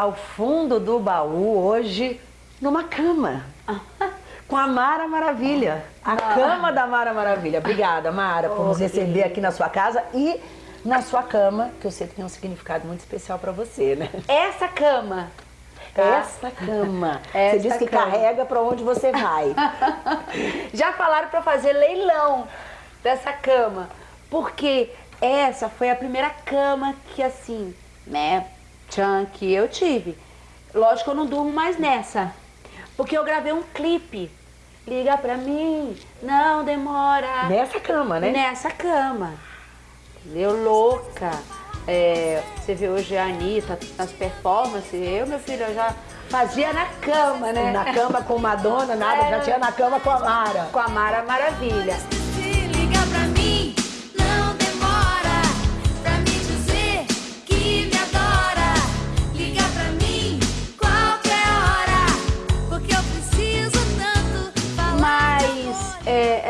ao fundo do baú hoje numa cama. Com a Mara Maravilha. A Ah. cama da Mara Maravilha. Obrigada, Mara, por nos receber aqui na sua casa e na sua cama, que eu sei que tem um significado muito especial pra você, né? Essa cama. tá? Essa cama. Essa você diz que cama. carrega pra onde você vai. Já falaram para fazer leilão dessa cama, porque essa foi a primeira cama que assim, né, tchan, que eu tive. Lógico que eu não durmo mais nessa, porque eu gravei um clipe. Liga pra mim, não demora. Nessa cama, né? Nessa cama. Entendeu? Louca. É, você vê hoje a Anitta nas performances, eu, meu filho, eu já fazia na cama, né? Na cama com Madonna, nada, já É. tinha na cama com a Mara. Com a Mara Maravilha.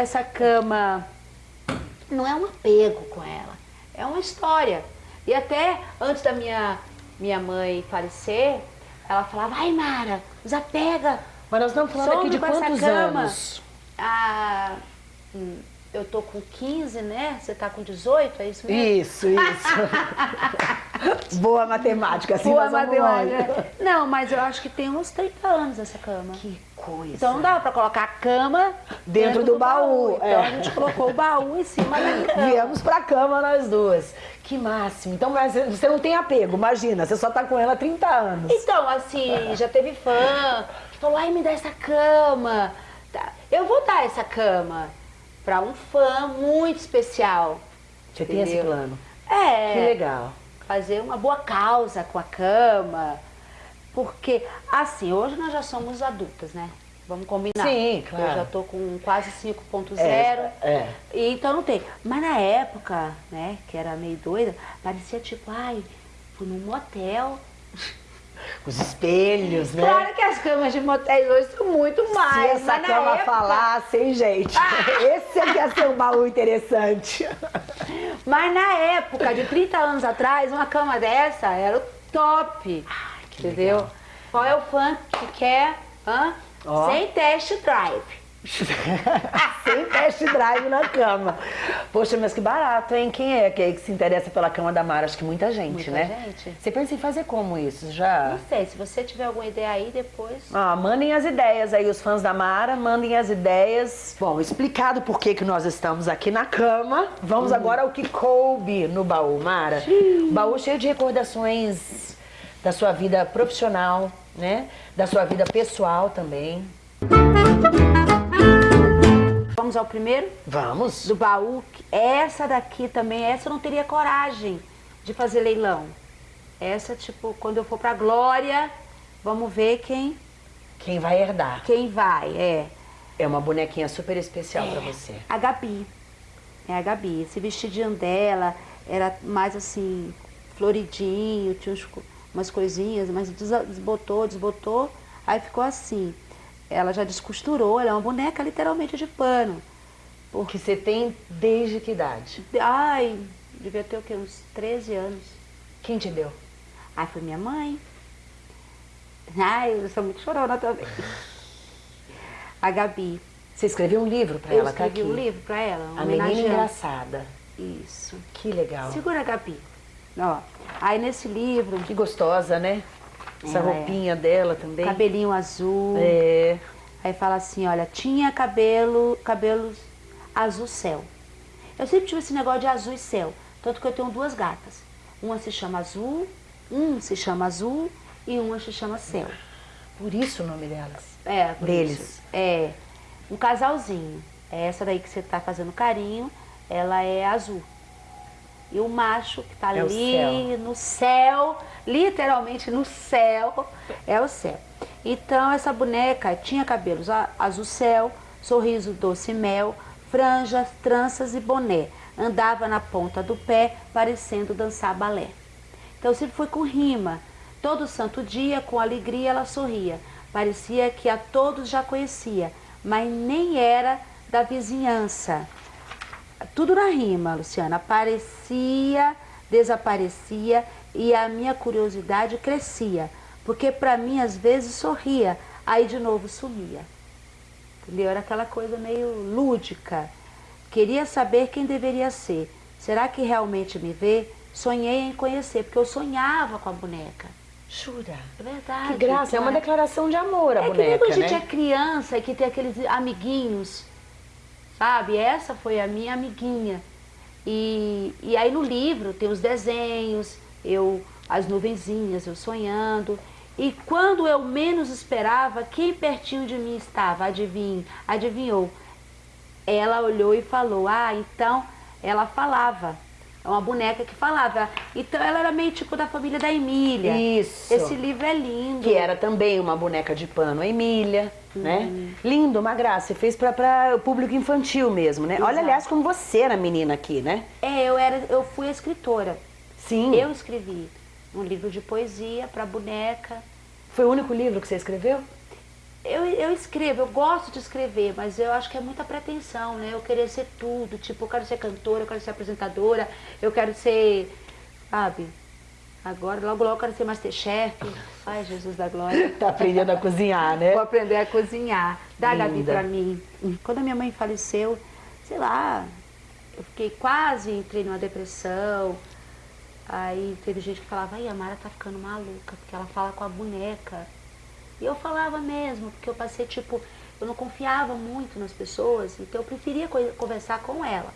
Essa cama não é um apego com ela, é uma história. E até antes da minha, minha mãe falecer, ela falava, ai Mara, desapega. Mas nós estamos falando aqui de quantos cama." anos? Ah, hum, eu tô com 15, né? Você tá com 18, é isso mesmo? Isso, isso. Boa matemática, assim Boa matemática. longe. Não, mas eu acho que tem uns 30 anos essa cama. Que coisa. Então não dava pra colocar a cama Dentro do baú, Então é. a gente colocou o baú em cima da cama. Viemos pra cama nós duas. Que máximo. Então você não tem apego, imagina, você só tá com ela há 30 anos. Então, assim, já teve fã que falou, ai, me dá essa cama. Tá, Eu vou dar essa cama pra um fã muito especial. Você tem esse entendeu? plano. É. Que legal. Fazer uma boa causa com a cama. Porque, assim, hoje nós já somos adultas, né? Vamos combinar. Sim, claro. Eu já tô com quase 5.0. É, é. Então não tem. Mas na época, né, que era meio doida, parecia tipo, ai, fui num motel. Os espelhos, né? Claro que as camas de motéis hoje são muito mais. Se essa cama época- falasse, hein, gente? Esse aqui ia ser um baú interessante. Mas na época, de 30 anos atrás, uma cama dessa era o top. Entendeu? legal. Qual é o fã que quer? Hã? Ó. Sem test drive. Sem test drive na cama. Poxa, mas que barato, hein? Quem é que, que se interessa pela cama da Mara? Acho que muita gente, Muita né? gente. Você pensa em fazer como isso? Já? Não sei, se você tiver alguma ideia aí, depois. Ah, mandem as ideias aí, os fãs da Mara, mandem as ideias. Bom, explicado por que, que nós estamos aqui na cama, vamos agora ao que coube no baú, Mara. Baú cheio de recordações da sua vida profissional, né? Da sua vida pessoal também. Vamos ao primeiro? Vamos? Do baú. Essa daqui também, essa eu não teria coragem de fazer leilão. Essa, tipo, quando eu for pra Glória, vamos ver quem, Quem vai herdar? quem vai. É. É uma bonequinha super especial pra você. A Gabi. É a Gabi. Esse vestidinho dela era mais assim, floridinho, tinha uns umas coisinhas, mas desbotou, desbotou, aí ficou assim. Ela já descosturou, ela é uma boneca literalmente de pano. Que você tem desde que idade? Ai, devia ter o quê? Uns 13 anos. Quem te deu? Ai, foi minha mãe. Ai, eu sou muito chorona também. A Gabi. Você escreveu um livro pra Eu ela, tá escrevi aqui. um livro pra ela, A menina engraçada. Isso. Que legal. Segura, Gabi. Ó, aí nesse livro, Que gostosa, né? Essa é. roupinha dela também. cabelinho azul. É. Aí fala assim, olha, tinha cabelo, cabelos azul céu. Eu sempre tive esse negócio de azul e céu, tanto que eu tenho duas gatas. Uma se chama azul, um se chama azul e uma se chama céu. Por isso o nome delas. É, por Deles. isso. É, um casalzinho. É Essa daí que você tá fazendo carinho, ela é azul. E o macho que tá É ali céu. no céu, literalmente no céu, é o céu. Então essa boneca tinha cabelos azul céu, sorriso doce mel, franjas, tranças e boné. Andava na ponta do pé, parecendo dançar balé. Então sempre foi com rima. Todo santo dia, com alegria, ela sorria. Parecia que a todos já conhecia, mas nem era da vizinhança. Tudo na rima, Luciana. Aparecia, desaparecia e a minha curiosidade crescia. Porque para mim, às vezes, sorria, aí de novo sumia. Entendeu? Era aquela coisa meio lúdica. Queria saber quem deveria ser. Será que realmente me vê? Sonhei em conhecer, porque eu sonhava com a boneca. Jura? É verdade. Que graça, é uma declaração de amor a É que boneca, nem quando a gente né? é criança e que tem aqueles amiguinhos, sabe? Essa foi a minha amiguinha. E, e aí no livro tem os desenhos, eu as nuvenzinhas, eu sonhando. E quando eu menos esperava, quem pertinho de mim estava? Adivinhe, adivinhou. Ela olhou e falou, ah, então ela falava. É uma boneca que falava. Então ela era meio tipo da família da Emília. Isso. Esse livro é lindo. Que era também uma boneca de pano, a Emília, Uhum. né? Lindo, uma graça. E fez para o público infantil mesmo, né? Olha, Exato. aliás, como você era menina aqui, né? É, eu, era, eu fui a escritora. Sim. Eu escrevi um livro de poesia para boneca. Foi o único livro que você escreveu? Eu, eu escrevo, eu gosto de escrever, mas eu acho que é muita pretensão, né? Eu querer ser tudo, tipo, eu quero ser cantora, eu quero ser apresentadora, eu quero ser, sabe? Agora, logo, logo eu quero ser Masterchef. Ai, Jesus da glória. Tá aprendendo a cozinhar, né? Vou aprender a cozinhar. Dá, Gabi, Linda. pra mim. Quando a minha mãe faleceu, sei lá, eu fiquei quase, entrei numa depressão. Aí teve gente que falava, ai, a Mara tá ficando maluca, porque ela fala com a boneca. E eu falava mesmo, porque eu passei, tipo, eu não confiava muito nas pessoas, então eu preferia co- conversar com ela.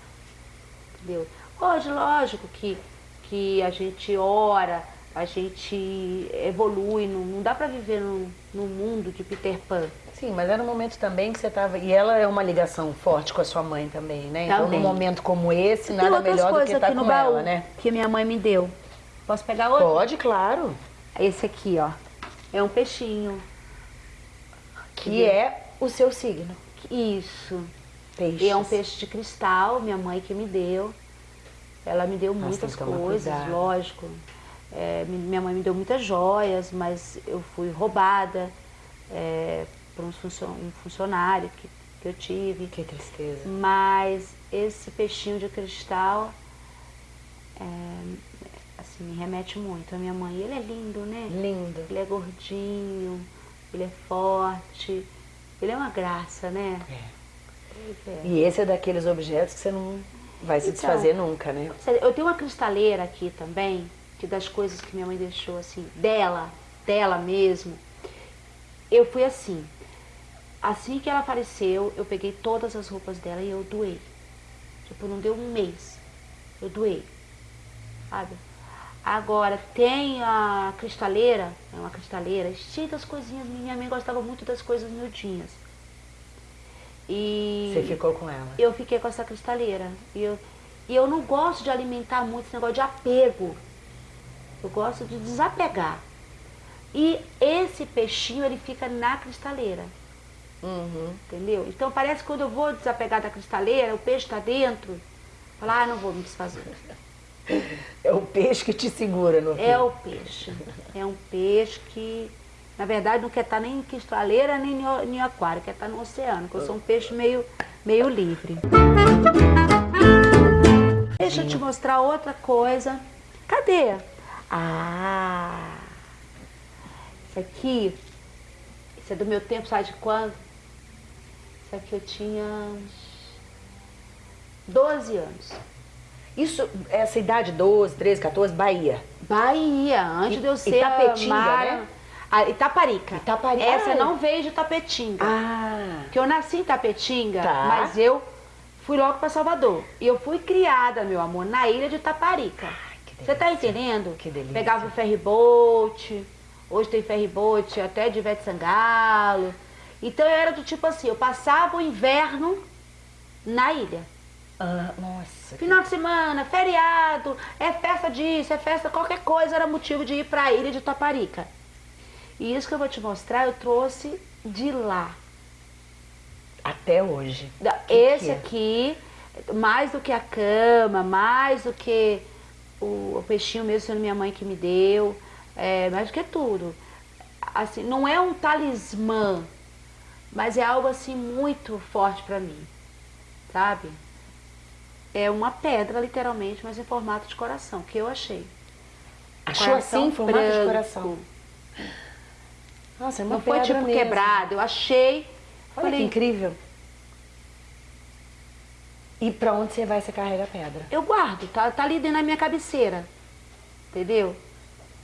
Entendeu? Hoje, lógico que, que a gente ora, a gente evolui, não, não dá pra viver num, num mundo de Peter Pan. Sim, mas era um momento também que você tava. E ela é uma ligação forte com a sua mãe também, né? Então, Também. num momento como esse, nada melhor do que estar no com baú ela, né? que minha mãe me deu. Posso pegar outro? Pode, claro. Esse aqui, ó. É um peixinho. Que é o seu signo. Isso. Peixes. E é um peixe de cristal, minha mãe que me deu. Ela me deu Nossa, muitas tomar coisas, cuidado. lógico. É, mi- minha mãe me deu muitas joias, mas eu fui roubada é, por um, funcio- um funcionário que, que eu tive. Que tristeza. Mas esse peixinho de cristal é, assim, me remete muito à minha mãe. Ele é lindo, né? Lindo. Ele é gordinho, ele é forte, ele é uma graça, né? Pois é. E esse é daqueles objetos que você não vai se Então, desfazer nunca, né? Eu tenho uma cristaleira aqui também, que das coisas que minha mãe deixou, assim, dela, dela mesmo. Eu fui assim. Assim que ela faleceu, eu peguei todas as roupas dela e eu doei. Tipo, não deu um mês. Eu doei. Sabe? Agora, tem a cristaleira, é uma cristaleira, cheia das coisinhas. Minha mãe gostava muito das coisas miudinhas. E Você ficou com ela. eu fiquei com essa cristaleira. E eu, e eu não gosto de alimentar muito esse negócio de apego. Eu gosto de desapegar. E esse peixinho, ele fica na cristaleira. Uhum. Entendeu? Então parece que quando eu vou desapegar da cristaleira, o peixe está dentro. Falar, ah, não vou me desfazer. É o peixe que te segura no É fim. o peixe. É um peixe que, na verdade, não quer estar nem em cristaleira, nem em aquário, quer estar no oceano, que eu sou um peixe meio, meio livre. Deixa eu te mostrar outra coisa. Cadê? Ah! Isso aqui, isso é do meu tempo, sabe de quando? Isso aqui eu tinha uns 12 anos. Isso, essa idade, 12, 13, 14, Bahia. Bahia, antes I- de eu ser Itapetinga, a Mara- né? a Itaparica. Itaparica. Essa Ah. não veio de Tapetinga. Ah, Porque eu nasci em Tapetinga, Tá. mas eu fui logo para Salvador. E eu fui criada, meu amor, na ilha de Itaparica. que Você tá delícia. entendendo? Que delícia. Pegava o ferryboat, hoje tem ferryboat até de Ivete Sangalo. Então eu era do tipo assim, eu passava o inverno na ilha. Ah, nossa. Final de semana, feriado, é festa disso, é festa, qualquer coisa era motivo de ir para a ilha de Taparica. E isso que eu vou te mostrar, eu trouxe de lá. Até hoje. Da- Que Esse que é? aqui, mais do que a cama, mais do que o, o peixinho mesmo sendo minha mãe que me deu, é, mais do que tudo. Assim, não é um talismã, mas é algo assim muito forte para mim, sabe? É uma pedra, literalmente, mas em formato de coração, que eu achei. Achou Coração assim, formato de branco. coração? Nossa, é uma Não foi tipo mesmo. quebrado. Eu achei. Olha falei, que incrível. E pra onde você vai, você carrega a pedra? eu guardo, tá, tá ali dentro da minha cabeceira. Entendeu?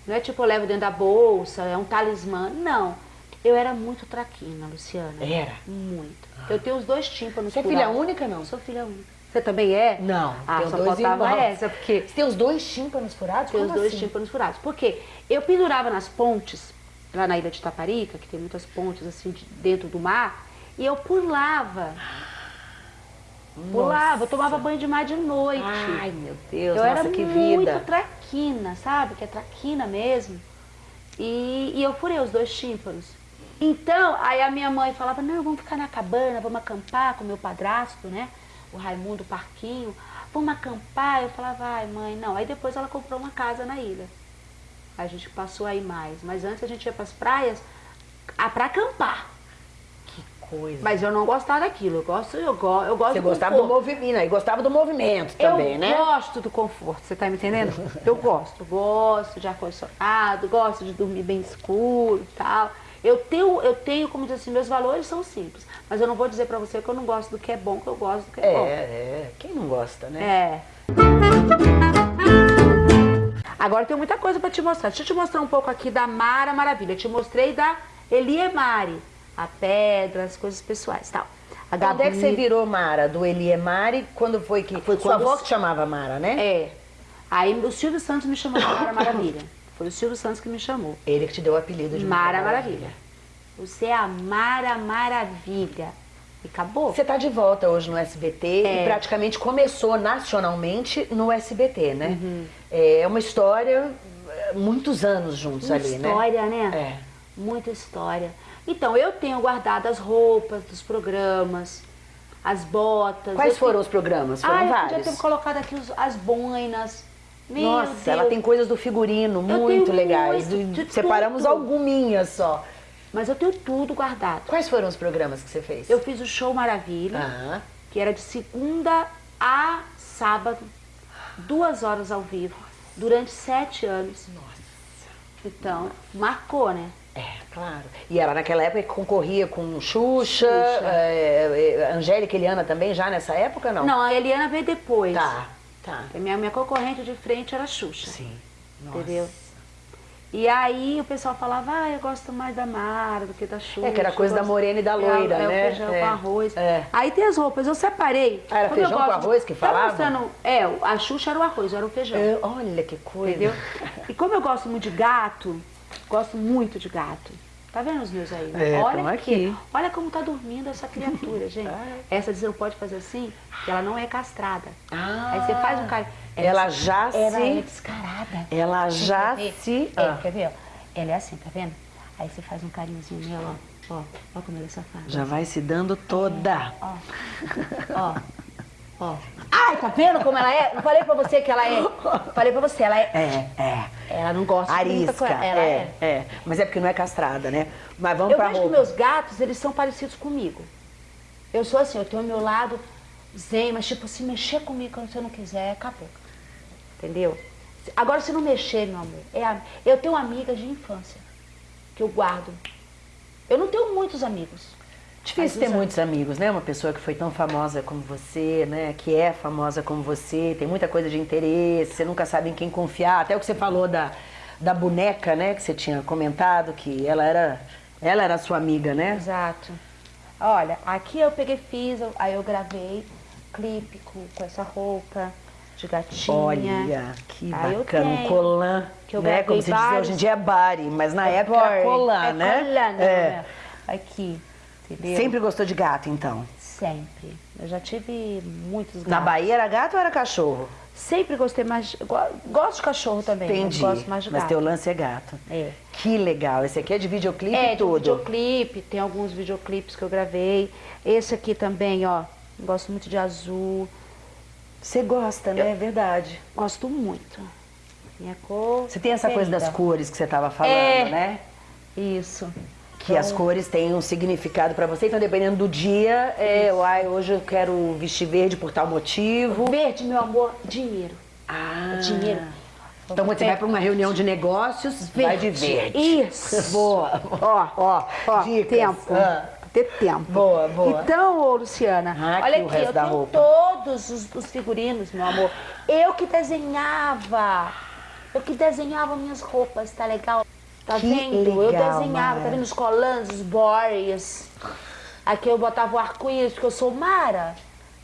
Não é tipo eu levo dentro da bolsa, é um talismã. Não. Eu era muito traquina, Luciana. Era? Muito. Eu tenho os dois tímpanos Você é filha única, não? Eu sou filha única. Você também é? Não, Ah, só faltava irmãos. essa, porque Você tem os dois tímpanos furados? tem os dois assim? tímpanos furados. Porque eu pendurava nas pontes, lá na ilha de Taparica, que tem muitas pontes assim de- dentro do mar, e eu pulava. Pulava, eu tomava banho de mar de noite. Ai, meu Deus, eu nossa, era que muito vida. traquina, sabe? Que é traquina mesmo. E, e eu furei os dois tímpanos. Então, aí a minha mãe falava, não, vamos ficar na cabana, vamos acampar com o meu padrasto, né? O Raimundo Parquinho. Vamos acampar. Eu falava, ai mãe, não. Aí depois ela comprou uma casa na ilha. A gente passou aí mais. Mas antes a gente ia pras praias a, pra acampar. Que coisa. Mas eu não gostava daquilo. Eu gosto, eu, go, eu gosto Você do gostava do conforto. movimento, e gostava do movimento também, eu né? gosto do conforto, você tá me entendendo? Eu gosto, gosto de ar-condicionado, gosto de dormir bem escuro e tal. Eu tenho, eu tenho, como diz assim, meus valores são simples. Mas eu não vou dizer pra você que eu não gosto do que é bom, que eu gosto do que é, É, bom. é. Quem não gosta, né? É. Agora tem muita coisa pra te mostrar. Deixa eu te mostrar um pouco aqui da Mara Maravilha. Eu te mostrei da Eliemari, a pedra, as coisas pessoais tal. A Quando é que você Gabi- virou Mara? Do Eliemari? Quando foi que... Foi Sua quando- avó que chamava Mara, né? É. Aí o Silvio Santos me chamou de Mara Maravilha. Foi o Silvio Santos que me chamou. Ele que te deu o apelido de Mara Maravilha. Você é a Mara Maravilha. E acabou. Você tá de volta hoje no SBT É. e praticamente começou nacionalmente no SBT, né? Uhum. É uma história, é, muitos anos juntos Uma ali, né? história, né? É. Muita história. Então, eu tenho guardado as roupas dos programas, as botas. Quais eu foram tenho... os programas? Foram ah, eu vários. podia ter colocado aqui os- as boinas. Meu Nossa, Deus. ela tem coisas do figurino muito legais. muito, Separamos tudo. alguminhas só. Mas eu tenho tudo guardado. Quais foram os programas que você fez? Eu fiz o Show Maravilha. Que era de segunda a sábado, duas horas ao vivo, durante sete anos. nossa. Então, marcou, né? É, claro. E ela naquela época concorria com Xuxa, Xuxa. é, é, Angélica e Eliana também, já nessa época, não? Não, a Eliana veio depois. Tá, tá. A minha, minha concorrente de frente era a Xuxa. Sim. Nossa. Entendeu? E aí o pessoal falava, ah, eu gosto mais da Mara do que da Xuxa. É, que era coisa da gosto- morena e da É, loira, é, né? o feijão É, com arroz. é. Aí tem as roupas, eu separei. Ah, era Como feijão com gosto- arroz que Tá falava? mostrando- é, a Xuxa era o arroz, era o feijão. É, olha que coisa. Entendeu? E como eu gosto muito de gato, gosto muito de gato. Tá vendo os meus aí? né? É, olha tamo aqui. Olha como tá dormindo essa criatura, gente. Essa você não pode fazer assim, ela não é castrada. Ah, Aí você faz um carinho. ela já ela se- é descarada. Ela já Quer ver? se... É, Ah, quer ver? ó? Ela é assim, tá vendo? Aí você faz um carinhozinho nela, ó. Ó, ó como ela é safada. já vai se dando toda. Ó, ó, ó. Ai, tá vendo como ela é? Não falei pra você que ela é. Falei pra você, ela é. É, é. Ela não gosta de muita Arisca, coisa. Ela é, é. Mas é porque não é castrada, né? Mas vamos Eu pra vejo que roupa. meus gatos, eles são parecidos comigo. Eu sou assim, eu tenho o meu lado zen, mas tipo, se mexer comigo quando você não quiser, acabou. Entendeu? Agora, se não mexer, meu amor, é a- eu tenho amigas de infância que eu guardo. Eu não tenho muitos amigos. Difícil ter os muitos amigos, né? Uma pessoa que foi tão famosa como você, né? Que é famosa como você, tem muita coisa de interesse, você nunca sabe em quem confiar. Até o que você falou da, da boneca, né? Que você tinha comentado, que ela era, ela era sua amiga, né? Exato. Olha, aqui eu peguei, fiz, aí eu gravei clipe com, com essa roupa de gatinha. Olha, que Aí bacana, um tenho, colã, que eu né? Como se diz hoje em dia é bari, mas na época era Bird. colã, é né? Colã, né? É. Aqui, entendeu? Sempre gostou de gato, então? Sempre. Eu já tive muitos gatos. Na Bahia era gato ou era cachorro? Sempre gostei mais. Gosto de cachorro também. Entendi. Mas gosto mais de Mas gato. teu lance é gato. É. Que legal. Esse aqui é de videoclipe É, e de tudo. videoclipe, tem alguns videoclipes que eu gravei. Esse aqui também, ó. Gosto muito de azul. Você gosta, né? É verdade. Gosto muito. Minha cor. Você tem essa coisa das cores que você estava falando, É. né? Isso. Que as cores têm um significado pra você. Então, dependendo do dia, é, uai, hoje eu quero vestir verde por tal motivo. Verde, meu amor, dinheiro. Ah, Dinheiro. Então você vai para uma reunião de negócios, vai de verde. Isso. Boa. Ó, Ó, ó, dicas. tempo. Ah. Ter tempo. Boa, boa. Então, ô Luciana, Ah, olha aqui, eu tenho roupa. todos os, os figurinos, meu amor. Eu que desenhava. Eu que desenhava minhas roupas, tá legal? Tá Que vendo? eu legal, desenhava, Mara. tá vendo os colãs, os boys. Aqui eu botava o arco-íris, porque eu sou Mara.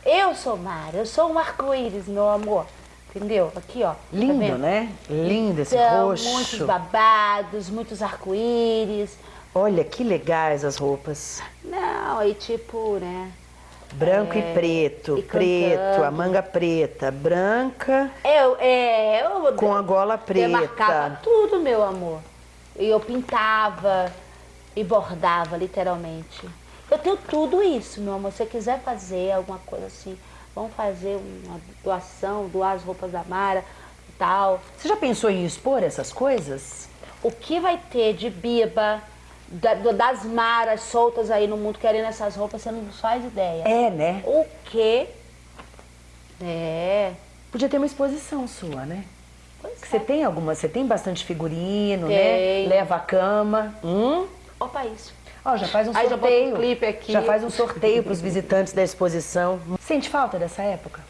Eu sou Mara, eu sou um arco-íris, meu amor. Entendeu? Aqui, ó. tá Lindo, vendo? né? Lindo esse Então, roxo. muitos babados, muitos arco-íris. Olha que legais as roupas. Não, aí tipo, né? Branco e preto, É, e preto, cantando. a manga preta, branca Eu, é, eu com a gola demarcava preta. tudo, meu amor. E eu pintava e bordava, literalmente. Eu tenho tudo isso, meu amor. Se você quiser fazer alguma coisa assim, vamos fazer uma doação, doar as roupas da Mara e tal. Você já pensou em expor essas coisas? O que vai ter de biba, da- das maras soltas aí no mundo querendo essas roupas, você não faz ideia. É, né? O que? É. Podia ter uma exposição sua, né? Pois Que Você é. tem alguma? Você tem bastante figurino, Tenho. né? Leva a cama. Hum? Opa, isso. Ó, já faz um Aí já bota um sorteio. clipe aqui. Já faz um sorteio para os visitantes da exposição. Sente falta dessa época?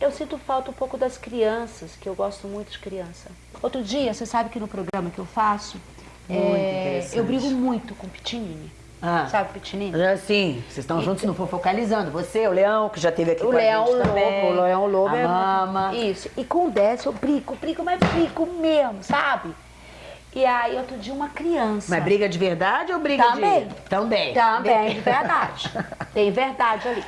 Eu sinto falta um pouco das crianças, que eu gosto muito de criança. Outro dia, você sabe que no programa que eu faço, Muito é, interessante. eu brigo muito com o Pitinini. Ah. Sabe Pitinini? É Sim, vocês estão juntos não for focalizando. Você, o Leão, que já esteve aqui O com a Leão gente Lobo, também. o Leão Lobo a é. Mama. Isso. E com o Décio eu brigo, brigo, mas brigo mesmo, sabe? E aí, outro dia, uma criança. Mas briga de verdade ou briga Também. de... Também. Também, de verdade. Tem verdade ali.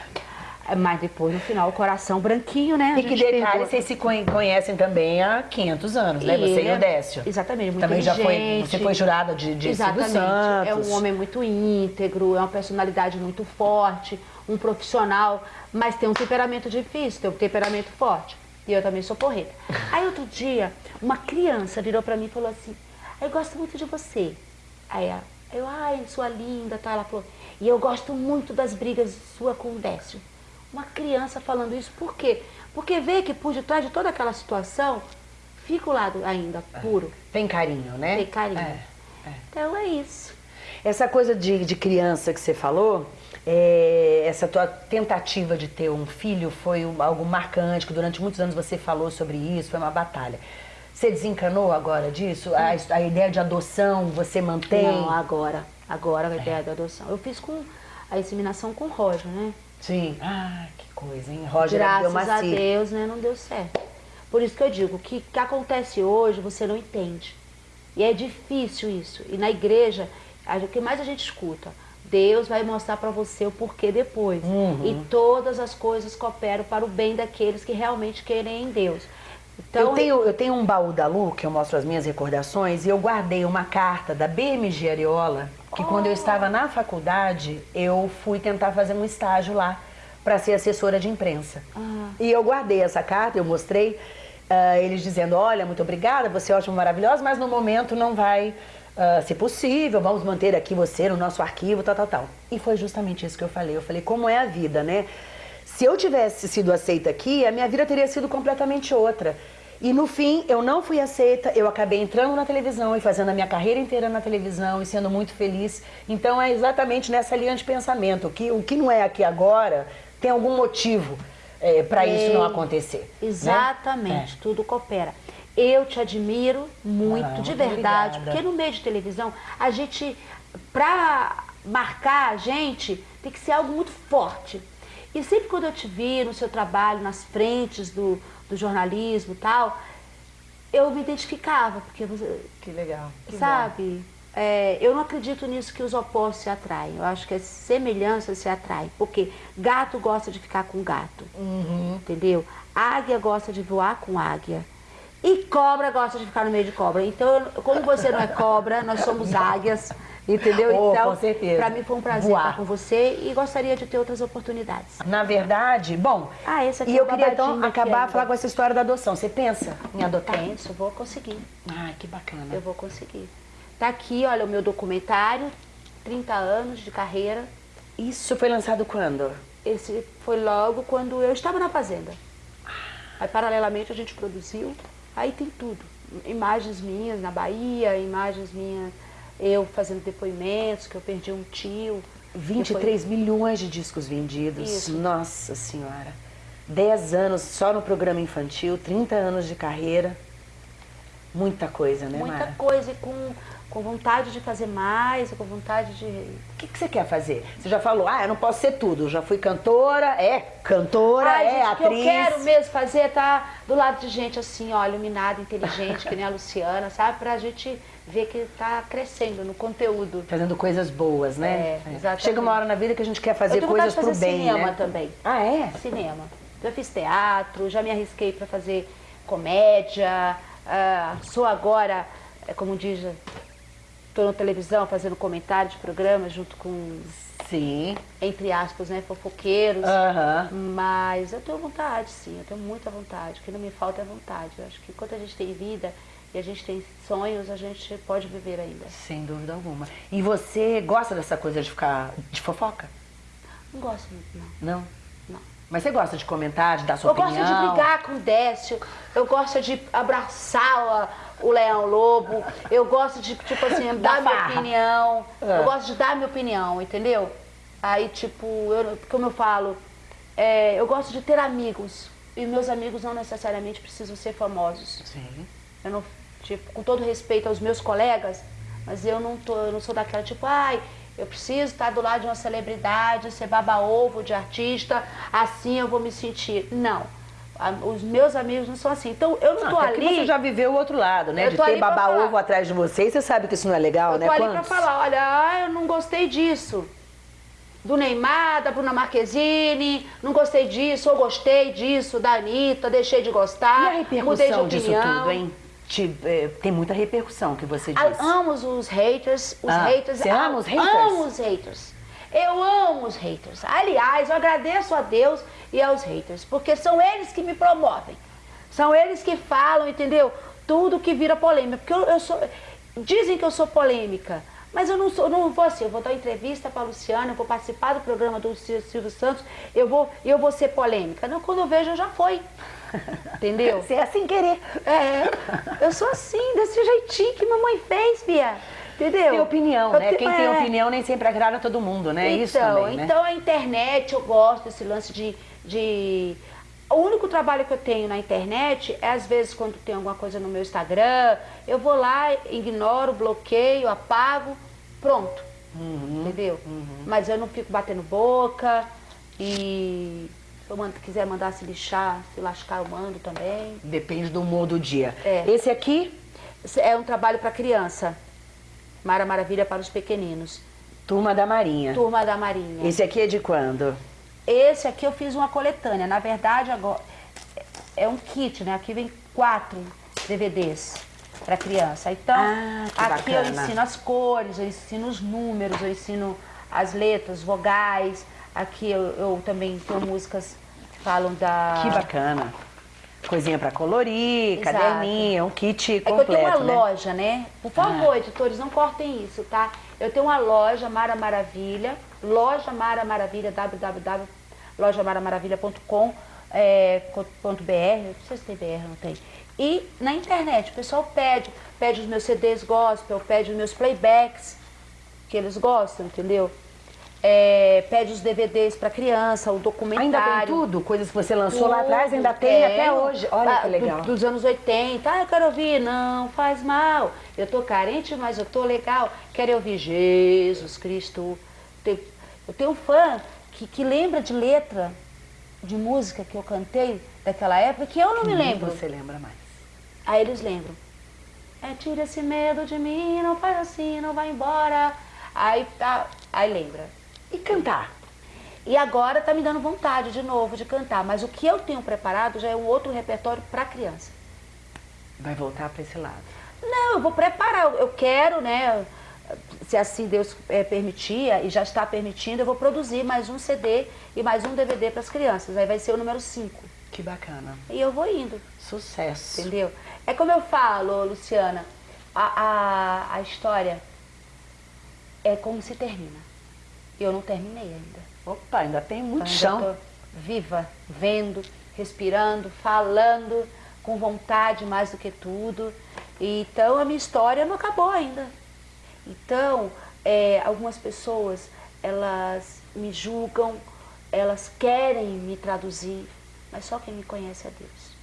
Mas depois, no final, o coração branquinho, né? A E que detalhe, vocês se conhe- conhecem também há 500 anos, né? E Você e o é- Décio. Exatamente, muito Também já foi, você foi jurada de, de Silvio Exatamente. Santos. É um homem muito íntegro, é uma personalidade muito forte, um profissional, mas tem um temperamento difícil, tem um temperamento forte. E eu também sou porreta. Aí outro dia, uma criança virou pra mim e falou assim, eu gosto muito de você. Aí ela- eu, ai, sua linda, tá? Ela falou, e eu gosto muito das brigas sua com o Décio. Uma criança falando isso, por quê? Porque vê que por detrás de toda aquela situação, fica o lado ainda puro, Tem carinho, né? tem carinho. É. Então é isso. Essa coisa de, de criança que você falou, é, essa tua tentativa de ter um filho foi algo marcante, que durante muitos anos você falou sobre isso, foi uma batalha. Você desencanou agora disso? A, a ideia de adoção você mantém? Não, agora. Agora a ideia da adoção. Eu fiz com a inseminação com o Roger, né? Sim. Ah, que coisa, hein? Roger Graças a. Deus, né? Não deu certo. Por isso que eu digo, o que, que acontece hoje você não entende. E é difícil isso. E na igreja, o que mais a gente escuta? Deus vai mostrar para você o porquê depois. Uhum. E todas as coisas cooperam para o bem daqueles que realmente querem em Deus. Então, eu, tenho, eu tenho um baú da Lu, que eu mostro as minhas recordações, e eu guardei uma carta da BMG Ariola, que quando eu estava na faculdade, eu fui tentar fazer um estágio lá para ser assessora de imprensa. E eu guardei essa carta, eu mostrei, ah, eles dizendo, olha, muito obrigada, você é ótima, maravilhosa, mas no momento não vai ah, ser possível, vamos manter aqui você no nosso arquivo, tal, tal, tal. E foi justamente isso que eu falei. Eu falei, como é a vida, né? Se eu tivesse sido aceita aqui, a minha vida teria sido completamente outra. E no fim, eu não fui aceita, eu acabei entrando na televisão e fazendo a minha carreira inteira na televisão e sendo muito feliz. Então é exatamente nessa linha de pensamento, que o que não é aqui agora tem algum motivo para isso não acontecer. né? Exatamente, tudo coopera. Eu te admiro muito, Ah, de verdade, obrigada. porque no meio de televisão, a gente, pra marcar a gente, tem que ser algo muito forte. E sempre quando eu te vi no seu trabalho, nas frentes do, do jornalismo e tal, eu me identificava, porque você, Que legal. que sabe? É, eu não acredito nisso que os opostos se atraem. Eu acho que as semelhanças se atraem. Porque gato gosta de ficar com gato. Uhum. Entendeu? Águia gosta de voar com águia. E cobra gosta de ficar no meio de cobra. Então, como você não é cobra, nós somos águias. Entendeu? Oh, então, com certeza. pra mim foi um prazer Voar. estar com você e gostaria de ter outras oportunidades. Na verdade, bom, Ah, esse aqui e é eu queria então acabar falar com essa história da adoção. Você pensa em adotar? Penso, vou conseguir. Ai, que bacana. Eu vou conseguir. Tá aqui, olha, o meu documentário, 30 anos de carreira. Isso foi lançado quando? Esse foi logo quando eu estava na fazenda. Aí, paralelamente, a gente produziu. Aí tem tudo. imagens minhas na Bahia, imagens minhas, eu fazendo depoimentos, que eu perdi um tio. 23 Depois... milhões de discos vendidos. Isso. Nossa Senhora. 10 anos só no programa infantil, 30 anos de carreira. Muita coisa, né, Muita Mara? coisa e com com vontade de fazer mais, com vontade de... O que, que você quer fazer? Você já falou, ah, eu não posso ser tudo, já fui cantora, é cantora, Ai, é gente, atriz. O que eu quero mesmo fazer é estar tá do lado de gente assim, ó, iluminada, inteligente, que nem a Luciana, sabe? Pra gente ver que tá crescendo no conteúdo. Fazendo coisas boas, né? É, exatamente. Chega uma hora na vida que a gente quer fazer coisas fazer pro bem, cinema né? também. Ah, é? Cinema. Já fiz teatro, já me arrisquei para fazer comédia, uh, sou agora, é, como diz estou na televisão fazendo comentário de programa junto com, sim. entre aspas, né, fofoqueiros. Uhum. Mas eu tenho vontade, sim, eu tenho muita vontade. O que não me falta é vontade. Eu acho que enquanto a gente tem vida e a gente tem sonhos, a gente pode viver ainda. Sem dúvida alguma. E você gosta dessa coisa de ficar de fofoca? Não gosto muito, não. Não? Não. Mas você gosta de comentar, de dar sua eu opinião? Eu gosto de brigar com o Décio, eu gosto de abraçar o Leão Lobo, eu gosto de, tipo assim, dar minha opinião, é. eu gosto de dar minha opinião, entendeu? Aí, tipo, eu, como eu falo, é, eu gosto de ter amigos, e meus amigos não necessariamente precisam ser famosos. Sim. Eu não, tipo, com todo respeito aos meus colegas, mas eu não, tô, eu não sou daquela, tipo, ai, eu preciso estar do lado de uma celebridade, ser baba-ovo de artista, assim eu vou me sentir. Não. Os meus amigos não são assim. Então, eu não, não tô ali... você já viveu o outro lado, né? de ter baba-ovo atrás de você, e você sabe que isso não é legal, eu né? Eu tô ali Quantos? pra falar, olha, ah, eu não gostei disso. Do Neymar, da Bruna Marquezine, não gostei disso, ou gostei disso, da Anitta, deixei de gostar, e a repercussão mudei de opinião. disso tudo, hein? Te, é, tem muita repercussão que você disse. amo os haters, os ah, haters. Você ama os haters? Amo os haters. Eu amo os haters. Aliás, eu agradeço a Deus e aos haters, porque são eles que me promovem. São eles que falam, entendeu? Tudo que vira polêmica. Porque eu, eu sou. Dizem que eu sou polêmica. Mas eu não sou, não vou assim, eu vou dar entrevista para a Luciana, eu vou participar do programa do Silvio Santos, eu vou, eu vou ser polêmica. Não, quando eu vejo, já foi. Entendeu? Você é assim querer. É, eu sou assim, desse jeitinho que mamãe fez, Bia. Entendeu? Tem opinião, né? Quem é. tem opinião nem sempre agrada todo mundo, né? Então, Isso também, né? Então a internet, eu gosto desse lance de, de... O único trabalho que eu tenho na internet é, às vezes, quando tem alguma coisa no meu Instagram, eu vou lá, ignoro, bloqueio, apago, pronto. Uhum, entendeu? Uhum. Mas eu não fico batendo boca e se eu mando, quiser mandar se lixar, se lascar, eu mando também. Depende do humor do dia. É. Esse aqui? É um trabalho para criança. Mara Maravilha para os pequeninos. Turma da Marinha. Turma da Marinha. Esse aqui é de quando? Esse aqui eu fiz uma coletânea. Na verdade, agora é um kit, né? Aqui vem quatro DVDs para criança. Então, ah, aqui bacana. eu ensino as cores, eu ensino os números, eu ensino as letras, vogais. Aqui eu, eu também tenho músicas que falam da... Que bacana. Coisinha para colorir, Exato. caderninho, um kit completo, é eu tenho uma né? loja, né? Por favor, ah. editores, não cortem isso, tá? Eu tenho uma loja Mara Maravilha, loja Mara Maravilha, www.lojamaramaravilha.com é, não sei se tem BR, não tem. E na internet, o pessoal pede, pede os meus CDs gospel, pede os meus playbacks, que eles gostam, entendeu? É, pede os DVDs para criança, o documentário. Ainda tem tudo? Coisas que você lançou tudo, lá atrás, ainda tem é, até hoje. Olha que legal. Do, dos anos 80. Ah, eu quero ouvir. Não, faz mal. Eu tô carente, mas eu tô legal. Quero ouvir Jesus Cristo. Eu tenho um fã que, que lembra de letra de música que eu cantei daquela época que eu não me lembro. você lembra mais. Aí eles lembram. É, tira esse medo de mim, não faz assim, não vai embora. Aí tá, aí lembra. E cantar? E agora está me dando vontade de novo de cantar, mas o que eu tenho preparado já é um outro repertório para criança. Vai voltar para esse lado? Não, eu vou preparar, eu quero, né, se assim Deus é, permitir, e já está permitindo, eu vou produzir mais um CD e mais um DVD para as crianças, aí vai ser o número 5. Que bacana. E eu vou indo. Sucesso. Entendeu? É como eu falo, Luciana, a, a, a história é como se termina. Eu não terminei ainda. Opa, ainda tem muito então, chão. viva, vendo, respirando, falando, com vontade mais do que tudo. Então a minha história não acabou ainda. Então, é, algumas pessoas, elas me julgam, elas querem me traduzir, mas só quem me conhece é Deus.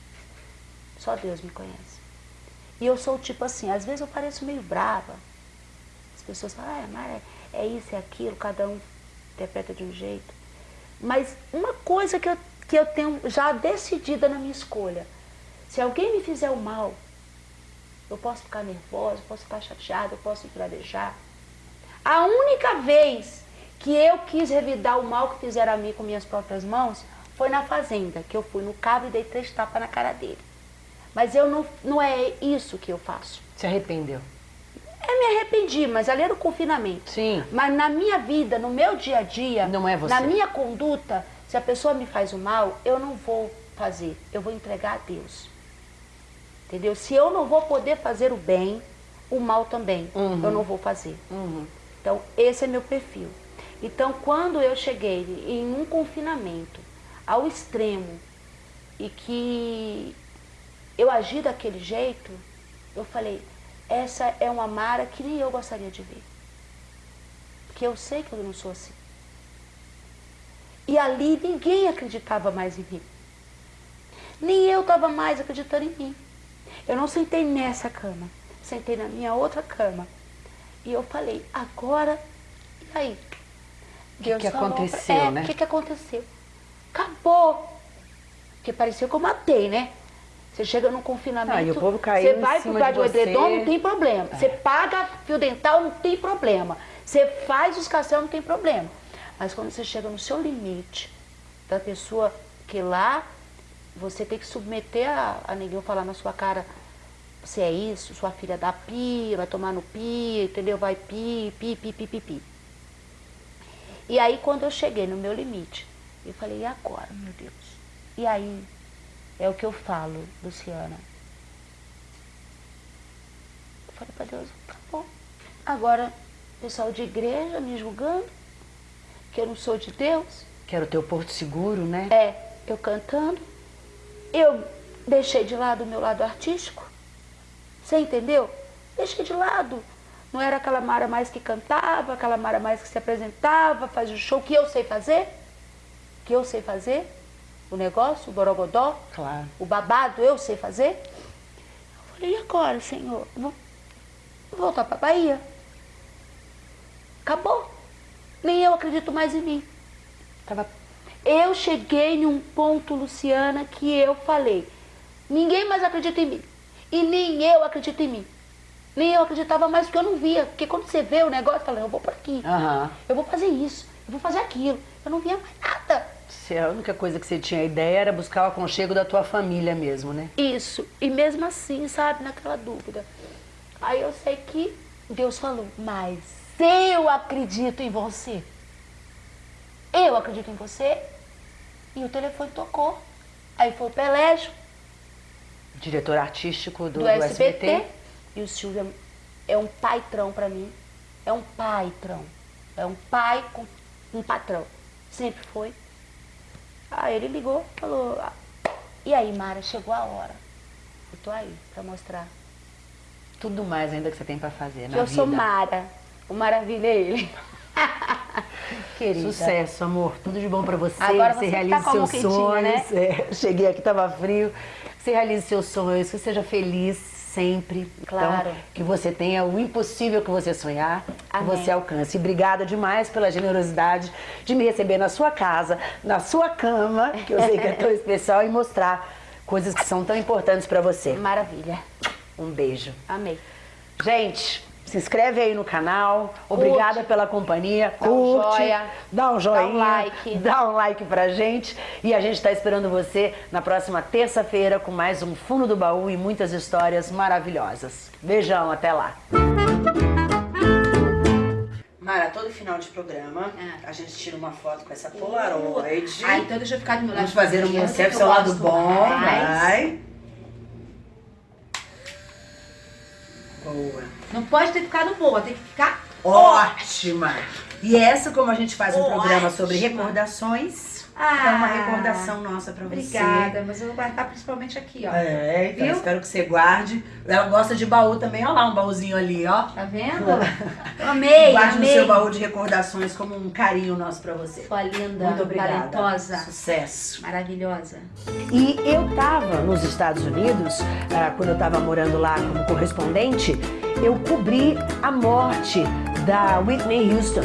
Só Deus me conhece. E eu sou tipo assim, às vezes eu pareço meio brava. As pessoas falam, ah, Mara, é isso, é aquilo, cada um interpreta de um jeito. Mas uma coisa que eu, que eu tenho já decidida na minha escolha, se alguém me fizer o mal, eu posso ficar nervosa, eu posso ficar chateada, eu posso pradejar. A única vez que eu quis revidar o mal que fizeram a mim com minhas próprias mãos foi na fazenda, que eu fui no cabo e dei três tapas na cara dele. Mas eu não, não é isso que eu faço. Se arrependeu? Eu me arrependi, mas ali era o confinamento. Sim. Mas na minha vida, no meu dia a dia, Não é você. na minha conduta, se a pessoa me faz o mal, eu não vou fazer, eu vou entregar a Deus. Entendeu? Se eu não vou poder fazer o bem, o mal também, Uhum. eu não vou fazer. Então, esse é meu perfil. Então, quando eu cheguei em um confinamento ao extremo e que eu agi daquele jeito, eu falei, essa é uma Mara que nem eu gostaria de ver. Porque eu sei que eu não sou assim. E ali ninguém acreditava mais em mim. Nem eu estava mais acreditando em mim. Eu não sentei nessa cama, sentei na minha outra cama. E eu falei, agora, e aí? que falou pra- aconteceu, é, né? O que, que aconteceu? Acabou. Porque pareceu que eu matei, né? Você chega num confinamento, Ah, e o povo caiu você vai pro lugar de um edredom, não tem problema. Você paga fio dental, não tem problema. Você faz os castelos, não tem problema. Mas quando você chega no seu limite, da pessoa que lá, você tem que submeter a, a ninguém falar na sua cara, você é isso, sua filha dá pi, vai tomar no pi, entendeu? Vai pi, pi, pi, pi, pi, pi. E aí quando eu cheguei no meu limite, eu falei, e agora, meu Deus? E aí, é o que eu falo, Luciana. Eu falei pra Deus, tá bom. Agora, pessoal de igreja me julgando, que eu não sou de Deus. Que era o teu porto seguro, né? É, eu cantando. Eu deixei de lado o meu lado artístico. Você entendeu? Deixei de lado. Não era aquela Mara mais que cantava, aquela Mara mais que se apresentava, fazia o show que eu sei fazer. Que eu sei fazer. O negócio, o borogodó, Claro. o babado, eu sei fazer. Eu falei, e agora, Senhor? Vou voltar para Bahia. Acabou. Nem eu acredito mais em mim. Tava Eu cheguei num ponto, Luciana, que eu falei, ninguém mais acredita em mim. E nem eu acredito em mim. Nem eu acreditava mais porque eu não via. Porque quando você vê o negócio, você fala, eu vou por aqui. Aham. Eu vou fazer isso, eu vou fazer aquilo. Eu não via mais nada. Se a única coisa que você tinha ideia era buscar o aconchego da tua família mesmo, né? Isso. E mesmo assim, sabe, naquela dúvida. Aí eu sei que Deus falou, mas eu acredito em você. Eu acredito em você. E o telefone tocou. Aí foi o Pelégio. Diretor artístico do, do, do SBT. SBT. E o Silvio é um paitrão pra mim. É um paitrão. É um pai com um patrão. Sempre foi. Aí ele ligou, falou, "Ah, e aí, Mara, chegou a hora. Eu tô aí pra mostrar. Tudo mais ainda que você tem pra fazer na eu vida. sou Mara. O maravilha é ele. Querida. Sucesso, amor. Tudo de bom pra você. Agora você você realize tá a mão seus né? sonhos. É, cheguei aqui, tava frio. Você realize seus sonhos, que você seja feliz sempre. Claro. Então, que você tenha o impossível que você sonhar, que Amém. você alcance. E obrigada demais pela generosidade de me receber na sua casa, na sua cama, que eu sei que é tão especial, e mostrar coisas que são tão importantes pra você. Maravilha. Um beijo. Amei. Gente, se inscreve aí no canal. Obrigada pela companhia. Dá um Curte, joia. dá um joinha, Dá um like. dá um like pra gente. E a gente está esperando você na próxima terça-feira com mais um Fundo do Baú e muitas histórias maravilhosas. Beijão, até lá. Mara, todo final de programa, Ah. a gente tira uma foto com essa Polaroid. Ah, então deixa eu ficar do meu lado. Vamos fazer um conceito, seu eu lado bom. mais. Vai. Boa. Não pode ter ficado boa, tem que ficar Ótima! E essa, como a gente faz um Ótima. programa sobre recordações, Ah, é uma recordação nossa pra você. Obrigada, mas eu vou guardar principalmente aqui, ó. É, então Viu? espero que você guarde. Ela gosta de baú também, olha lá um baúzinho ali, ó. Tá vendo? Amei, Guarde no amei. seu baú de recordações como um carinho nosso pra você. Sua linda, Muito obrigada. talentosa, Sucesso. maravilhosa. E eu tava nos Estados Unidos, ah, quando eu tava morando lá como correspondente, eu cobri a morte da Whitney Houston.